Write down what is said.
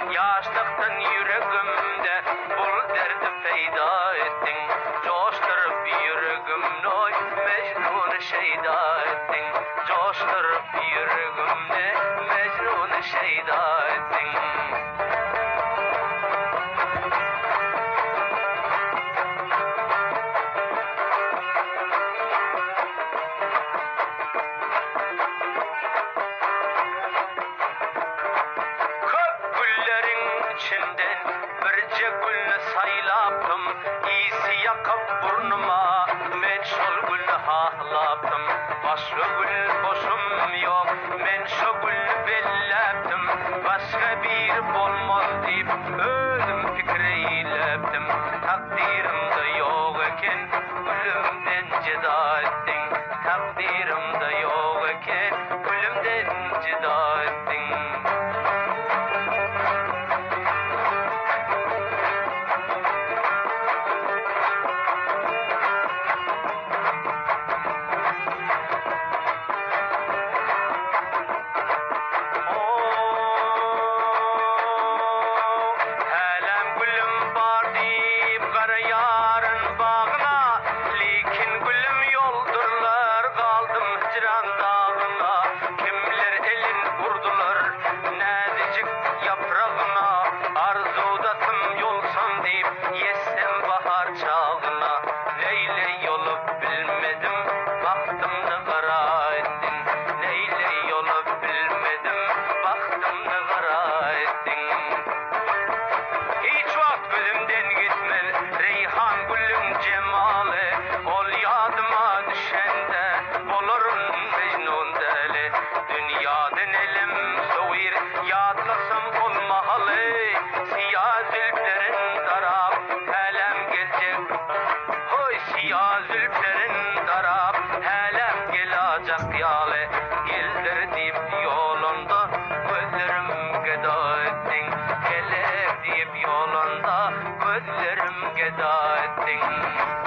Yaş takın yürüökümmde derdi feda ettiң Coster bir yürüümm noi me buna şeyda ettiң Coştır yürüümmde. içinden birce gülne saylaptım iyisi yakıp burnuma men şol gülne hahlaptım başka gül boşum yok men şol gülne bellaptım başka bir bolmaz deyip ölüm fikreyleptim takdirimde yok eken ölümden ceda ettin takdirimde ta sözlerim geňe etdin